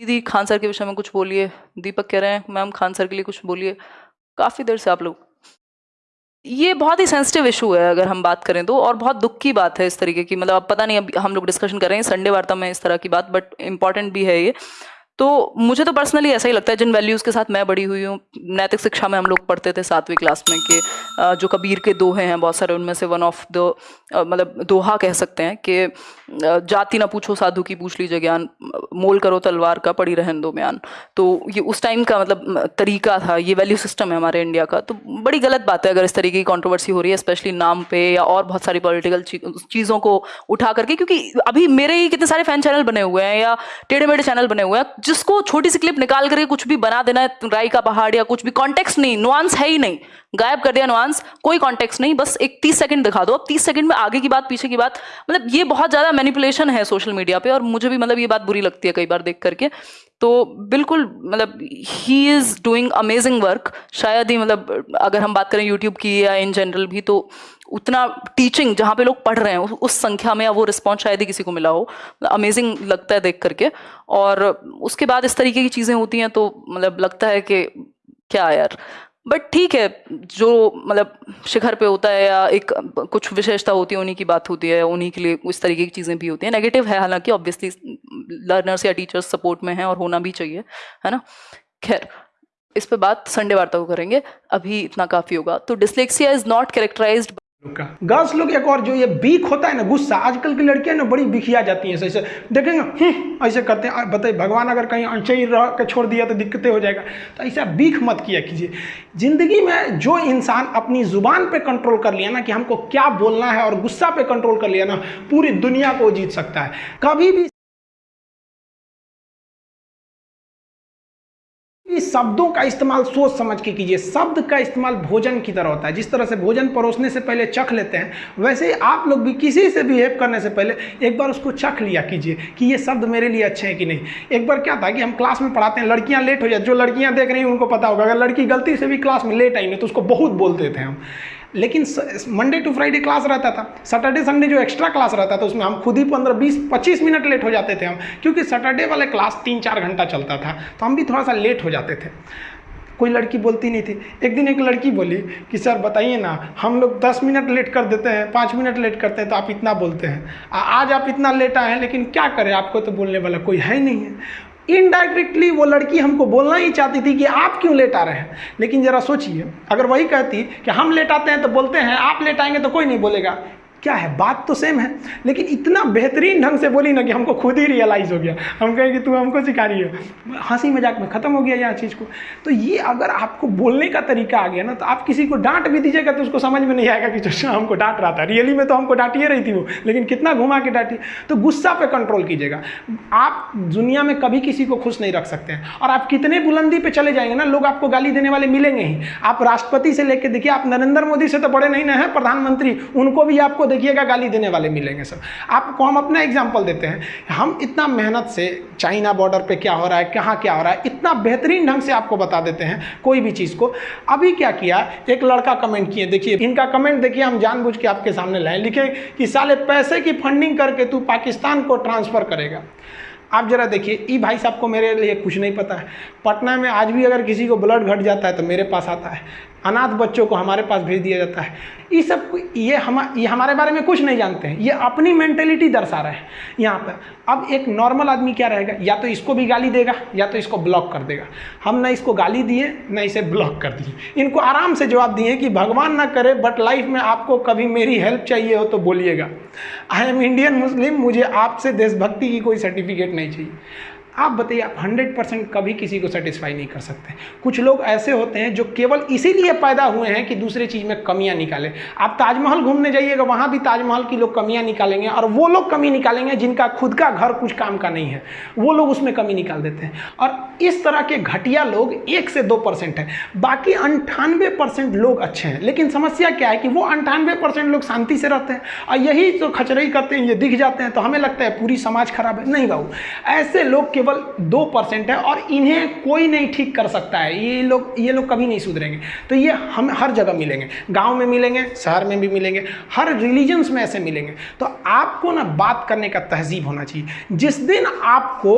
दीदी, खान सर के विषय में कुछ बोलिए। दीपक कह रहे हैं, मैम, खान सर के लिए कुछ बोलिए। काफ़ी देर से आप लोग। ये बहुत ही सेंसिटिव इशू है, अगर हम बात करें तो और बहुत दुख की बात है इस तरीके की। मतलब अब पता नहीं, अब हम लोग डिस्कशन कर रहे हैं संडे वार्ता में इस तरह की बात बट इंपॉर्टेंट भी है ये। तो मुझे तो पर्सनली ऐसा ही लगता है, जिन वैल्यूज़ के साथ मैं बड़ी हुई हूँ, नैतिक शिक्षा में हम लोग पढ़ते थे सातवीं क्लास में कि जो कबीर के दोहे हैं बहुत सारे, उनमें से वन ऑफ़ द मतलब दोहा कह सकते हैं कि जाति ना पूछो, साधु की पूछ लीजिए ज्ञान, मोल करो तलवार का, पड़ी रहन दो म्यान तो ये उस टाइम का मतलब तरीका था, ये वैल्यू सिस्टम है हमारे इंडिया का। तो बड़ी गलत बात है अगर इस तरीके की कॉन्ट्रोवर्सी हो रही है स्पेशली नाम पे या और बहुत सारी पॉलिटिकल चीज़ों को उठा करके, क्योंकि अभी मेरे ही कितने सारे फ़ैन चैनल बने हुए हैं या टेढ़े मेढ़े चैनल बने हुए हैं जिसको छोटी सी क्लिप निकाल करके कुछ भी बना देना है, राई का पहाड़ या कुछ भी कॉन्टेक्स्ट नहीं नुआंस है ही नहीं। गायब कर दिया नुआंस कोई कॉन्टेक्स्ट नहीं, बस एक तीस सेकंड दिखा दो। अब तीस सेकंड में आगे की बात, पीछे की बात मतलब ये बहुत ज़्यादा मैनिपुलेशन है सोशल मीडिया पे और मुझे भी मतलब ये बात बुरी लगती है कई बार देख करके। तो बिल्कुल मतलब ही इज़ डूइंग अमेजिंग वर्क शायद ही मतलब अगर हम बात करें यूट्यूब की या इन जनरल भी तो उतना टीचिंग जहाँ पे लोग पढ़ रहे हैं, उस संख्या में वो रिस्पॉन्स शायद ही किसी को मिला हो। अमेजिंग लगता है देख करके। और उसके बाद इस तरीके की चीज़ें होती हैं तो मतलब लगता है कि क्या यार। बट ठीक है, जो मतलब शिखर पे होता है या एक कुछ विशेषता होती है, उन्हीं की बात होती है, उन्हीं के लिए उस तरीके की चीज़ें भी होती हैं। नेगेटिव है हालाँकि ऑब्वियसली लर्नर्स या टीचर्स सपोर्ट में हैं और होना भी चाहिए, है ना? खैर, इस पे बात संडे वार्ता को करेंगे। अभी इतना काफ़ी होगा। तो dyslexia is not characterized girls लोग एक और जो ये बीक होता है ना गुस्सा आजकल की लड़कियाँ ना बड़ी बिखिया जाती हैं ऐसे देखेंगे हम्म, ऐसे करते हैं। बताइए भगवान अगर कहीं अनचई रह के छोड़ दिया तो दिक्कतें हो जाएगा। तो ऐसा बीख मत किया कीजिए। ज़िंदगी में जो इंसान अपनी ज़ुबान पे कंट्रोल कर लिया ना कि हमको क्या बोलना है और गुस्सा पे कंट्रोल कर लिया ना पूरी दुनिया को जीत सकता है। कभी भी इस शब्दों का इस्तेमाल सोच समझ के कीजिए। शब्द का इस्तेमाल भोजन की तरह होता है। जिस तरह से भोजन परोसने से पहले चख लेते हैं, वैसे ही आप लोग भी किसी से बिहेव करने से पहले एक बार उसको चख लिया कीजिए कि ये शब्द मेरे लिए अच्छे हैं कि नहीं। एक बार क्या था कि हम क्लास में पढ़ाते हैं, लड़कियाँ लेट हो जाए जो लड़कियाँ देख रही हैं, उनको पता होगा। अगर लड़की गलती से भी क्लास में लेट आई नहीं तो उसको बहुत बोलते थे हम। लेकिन मंडे टू फ्राइडे क्लास रहता था। सैटरडे संडे जो एक्स्ट्रा क्लास रहता था, उसमें हम खुद ही पंद्रह, बीस, पच्चीस मिनट लेट हो जाते थे हम, क्योंकि सैटरडे वाले क्लास तीन चार घंटा चलता था तो हम भी थोड़ा सा लेट हो जाते थे। कोई लड़की बोलती नहीं थी। एक दिन एक लड़की बोली कि, सर, बताइए ना, हम लोग दस मिनट लेट कर देते हैं, पाँच मिनट लेट करते हैं तो आप इतना बोलते हैं। आज आप इतना लेट आए हैं, लेकिन क्या करें? आपको तो बोलने वाला कोई है ही नहीं है। इनडायरेक्टली वो लड़की हमको बोलना ही चाहती थी कि आप क्यों लेट आ रहे हैं? लेकिन ज़रा सोचिए, अगर वही कहती कि हम लेट आते हैं तो बोलते हैं, आप लेट आएँगे तो कोई नहीं बोलेगा। क्या है? बात तो सेम है। लेकिन इतना बेहतरीन ढंग से बोली ना कि हमको खुद ही रियलाइज़ हो गया। हम कहें कि तू हमको सिखा रही है। हँसी मज़ाक में ख़त्म हो गया यहाँ चीज़ को। तो ये अगर आपको बोलने का तरीका आ गया ना तो आप किसी को डांट भी दीजिएगा तो उसको समझ में नहीं आएगा कि जो हमको डांट रहा था। रियली में तो हमको डांटिए रही थी वो, लेकिन कितना घुमा के डांटी। तो गुस्सा पर कंट्रोल कीजिएगा। आप दुनिया में कभी किसी को खुश नहीं रख सकते हैं। और आप कितने बुलंदी पर चले जाएँगे ना, लोग आपको गाली देने वाले मिलेंगे ही। आप राष्ट्रपति से लेकर देखिए आप नरेंद्र मोदी से तो बड़े नहीं ना हैं, प्रधानमंत्री। उनको भी आपको देखिएगा, गाली देने वाले मिलेंगे सब। आपको हम अपना एग्ज़ाम्पल देते हैं। हम इतना मेहनत से चाइना बॉर्डर पे क्या हो रहा है, कहाँ क्या हो रहा है, इतना बेहतरीन ढंग से आपको बता देते हैं कोई भी चीज़ को। अभी क्या किया, एक लड़का कमेंट किए, देखिए, इनका कमेंट देखिए, हम जानबूझ के आपके सामने लाए, लिखे कि साले पैसे की फंडिंग करके तू पाकिस्तान को ट्रांसफ़र करेगा। आप जरा देखिए, ई भाई साहब को मेरे लिए कुछ नहीं पता है। पटना में आज भी अगर किसी को ब्लड घट जाता है तो मेरे पास आता है। अनाथ बच्चों को हमारे पास भेज दिया जाता है। ये सब ये हम ये हमारे बारे में कुछ नहीं जानते हैं। ये अपनी मेंटेलिटी दर्शा रहे हैं। यहाँ पर अब एक नॉर्मल आदमी क्या रहेगा? या तो इसको भी गाली देगा, या तो इसको ब्लॉक कर देगा। हम ना इसको गाली दिए, ना इसे ब्लॉक कर दिए। इनको आराम से जवाब दिए कि भगवान ना करे बट लाइफ में आपको कभी मेरी हेल्प चाहिए हो तो बोलिएगा। आई एम इंडियन मुस्लिम मुझे आपसे देशभक्ति की कोई सर्टिफिकेट नहीं चाहिए। आप बताइए, आप हंड्रेड परसेंट कभी किसी को सेटिस्फाई नहीं कर सकते। कुछ लोग ऐसे होते हैं जो केवल इसीलिए पैदा हुए हैं कि दूसरे चीज़ में कमियाँ निकालें। आप ताजमहल घूमने जाइएगा, वहाँ भी ताजमहल की लोग कमियाँ निकालेंगे और वो लोग कमी निकालेंगे जिनका खुद का घर कुछ काम का नहीं है। वो लोग उसमें कमी निकाल देते हैं। और इस तरह के घटिया लोग एक से दो परसेंट है। बाकी अंठानवे परसेंट लोग अच्छे हैं। लेकिन समस्या क्या है कि वो अंठानवे परसेंट लोग शांति से रहते हैं और यही जो खचरई करते हैं, ये दिख जाते हैं तो हमें लगता है पूरी समाज खराब है। नहीं बाबू, ऐसे लोग केवल दो परसेंट है और इन्हें कोई नहीं ठीक कर सकता है। ये लोग ये लोग कभी नहीं सुधरेंगे। तो ये हम हर जगह मिलेंगे। गाँव में मिलेंगे, शहर में भी मिलेंगे, हर रिलीजन्स में ऐसे मिलेंगे। तो आपको ना बात करने का तहजीब होना चाहिए। जिस दिन आपको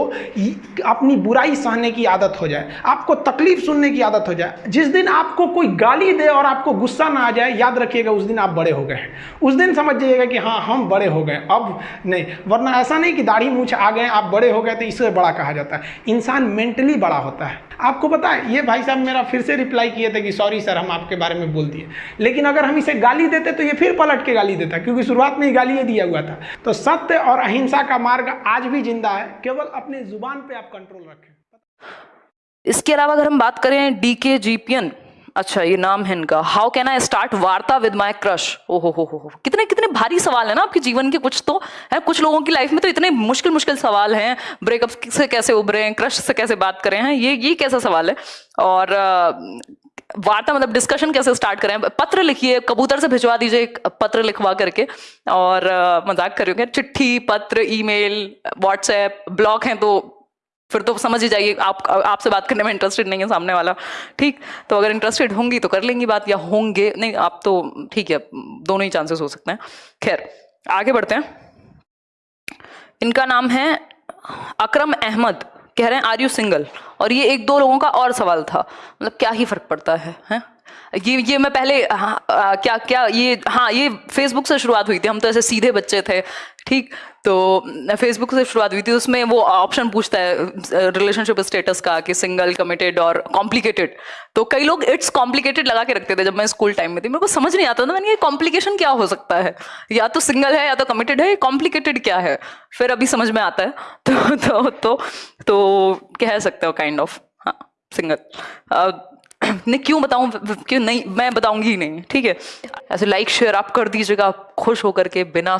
अपनी बुराई सहने की आदत हो जाए, आपको तकलीफ़ सुनने की आदत हो जाए, जिस दिन आपको कोई गाली दे और आपको गुस्सा ना आ जाए, याद रखिएगा, उस दिन आप बड़े हो गए उस दिन समझ जाइएगा कि हाँ हम बड़े हो गए अब नहीं, वरना ऐसा नहीं कि दाढ़ी मूछ आ गए आप बड़े हो गए तो इससे बड़ा कहा जाता है। इंसान मेंटली बड़ा होता है। आपको पता है, ये भाई साहब मेरा फिर से रिप्लाई किए थे कि सॉरी सर हम आपके बारे में बोल दिए। लेकिन अगर हम इसे गाली देते तो ये फिर पलट के गाली देता, क्योंकि शुरुआत में ही गाली ये दिया हुआ था। तो सत्य और अहिंसा का मार्ग आज भी ज़िंदा है। केवल अपने ज़ुबान पर आप कंट्रोल रखें। इसके अलावा अगर हम बात करें डी के जीपीएन अच्छा ये नाम है इनका। हाउ कैन आई स्टार्ट वार्ता विद माई क्रश ओ हो हो हो कितने कितने भारी सवाल है ना आपके जीवन के कुछ तो है? कुछ लोगों की लाइफ में तो इतने मुश्किल मुश्किल सवाल हैं ब्रेकअप से कैसे उभरे हैं क्रश से कैसे बात करें, हैं? ये ये कैसा सवाल है? और वार्ता मतलब डिस्कशन कैसे स्टार्ट करें? पत्र लिखिए, कबूतर से भिजवा दीजिए एक पत्र लिखवा करके, और मज़ाक करिए चिट्ठी, पत्र ईमेल व्हाट्सएप ब्लॉग हैं तो फिर तो समझ ही जाइए, आप, आपसे बात करने में इंटरेस्टेड नहीं है सामने वाला। ठीक? तो अगर इंटरेस्टेड होंगी तो कर लेंगी बात, या होंगे, नहीं, आप तो ठीक है, दोनों ही चांसेस हो सकते हैं। खैर, आगे बढ़ते हैं। इनका नाम है अक्रम अहमद। कह रहे हैं आर यू सिंगल और ये एक दो लोगों का और सवाल था। मतलब क्या ही फ़र्क पड़ता है, हैं? ये ये मैं पहले हाँ, आ, क्या क्या ये हाँ ये फेसबुक से शुरुआत हुई थी हम तो ऐसे सीधे बच्चे थे ठीक? तो फेसबुक से शुरुआत हुई थी उसमें वो ऑप्शन पूछता है रिलेशनशिप स्टेटस का कि सिंगल कमिटेड और कॉम्प्लिकेटेड तो कई लोग इट्स कॉम्प्लिकेटेड लगा के रखते थे जब मैं स्कूल टाइम में थी। मेरे को समझ नहीं आता था मैंने ये कॉम्प्लिकेशन क्या हो सकता है? या तो सिंगल है या तो कमिटेड है कॉम्प्लिकेटेड क्या है? फिर अभी समझ में आता है। तो तो तो, तो कह सकते हो काइंड ऑफ़ हाँ सिंगल नहीं, क्यों बताऊँ? क्यों नहीं? मैं बताऊँगी नहीं, ठीक है? ऐसे लाइक शेयर आप कर दीजिएगा, खुश होकर के, बिना